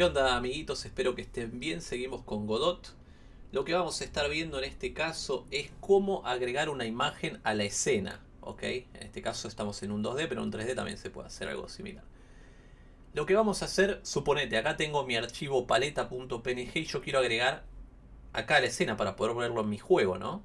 ¿Qué onda amiguitos? Espero que estén bien. Seguimos con Godot. Lo que vamos a estar viendo en este caso es cómo agregar una imagen a la escena. ¿ok? En este caso estamos en un 2D, pero en 3D también se puede hacer algo similar. Lo que vamos a hacer, suponete, acá tengo mi archivo paleta.png y yo quiero agregar acá la escena para poder verlo en mi juego, ¿no?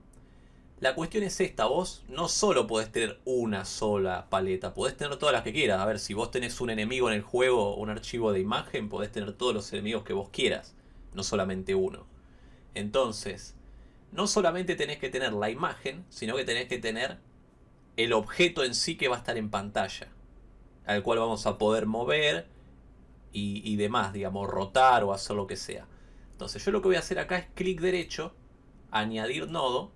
La cuestión es esta, vos no solo podés tener una sola paleta, podés tener todas las que quieras. A ver, si vos tenés un enemigo en el juego, un archivo de imagen, podés tener todos los enemigos que vos quieras, no solamente uno. Entonces, no solamente tenés que tener la imagen, sino que tenés que tener el objeto en sí que va a estar en pantalla, al cual vamos a poder mover y, y demás, digamos, rotar o hacer lo que sea. Entonces yo lo que voy a hacer acá es clic derecho, añadir nodo,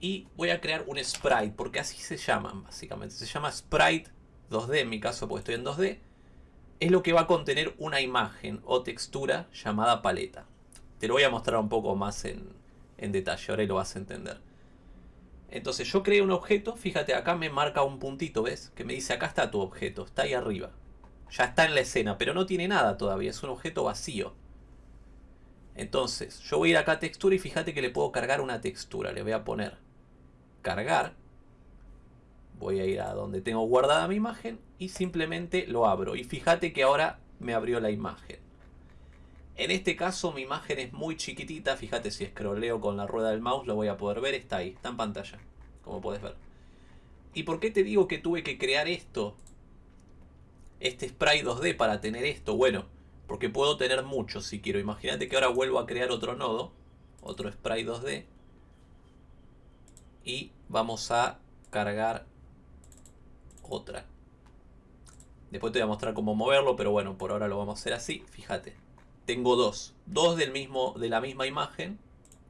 y voy a crear un sprite, porque así se llaman básicamente. Se llama sprite 2D, en mi caso porque estoy en 2D. Es lo que va a contener una imagen o textura llamada paleta. Te lo voy a mostrar un poco más en, en detalle, ahora lo vas a entender. Entonces yo creo un objeto, fíjate acá me marca un puntito, ¿ves? Que me dice acá está tu objeto, está ahí arriba. Ya está en la escena, pero no tiene nada todavía, es un objeto vacío. Entonces, yo voy a ir acá a textura y fíjate que le puedo cargar una textura. Le voy a poner cargar. Voy a ir a donde tengo guardada mi imagen y simplemente lo abro. Y fíjate que ahora me abrió la imagen. En este caso mi imagen es muy chiquitita. Fíjate si escroleo con la rueda del mouse lo voy a poder ver. Está ahí, está en pantalla. Como puedes ver. ¿Y por qué te digo que tuve que crear esto? Este spray 2D para tener esto. Bueno, porque puedo tener muchos si quiero. Imagínate que ahora vuelvo a crear otro nodo. Otro spray 2D y vamos a cargar otra. Después te voy a mostrar cómo moverlo, pero bueno, por ahora lo vamos a hacer así. Fíjate, tengo dos. Dos del mismo, de la misma imagen.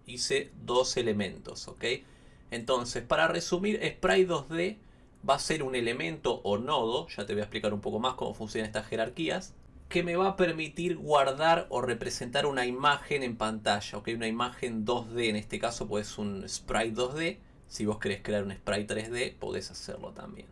Hice dos elementos, ¿ok? Entonces, para resumir, Sprite 2D va a ser un elemento o nodo, ya te voy a explicar un poco más cómo funcionan estas jerarquías, que me va a permitir guardar o representar una imagen en pantalla, ¿ok? Una imagen 2D, en este caso pues un Sprite 2D, si vos querés crear un sprite 3D, podés hacerlo también.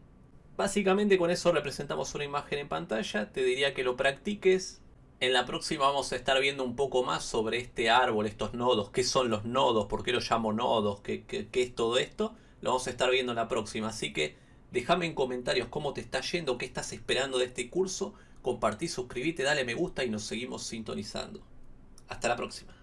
Básicamente con eso representamos una imagen en pantalla. Te diría que lo practiques. En la próxima vamos a estar viendo un poco más sobre este árbol, estos nodos. ¿Qué son los nodos? ¿Por qué los llamo nodos? ¿Qué, es todo esto? Lo vamos a estar viendo en la próxima. Así que déjame en comentarios cómo te está yendo, qué estás esperando de este curso. Compartí, suscríbete, dale me gusta y nos seguimos sintonizando. Hasta la próxima.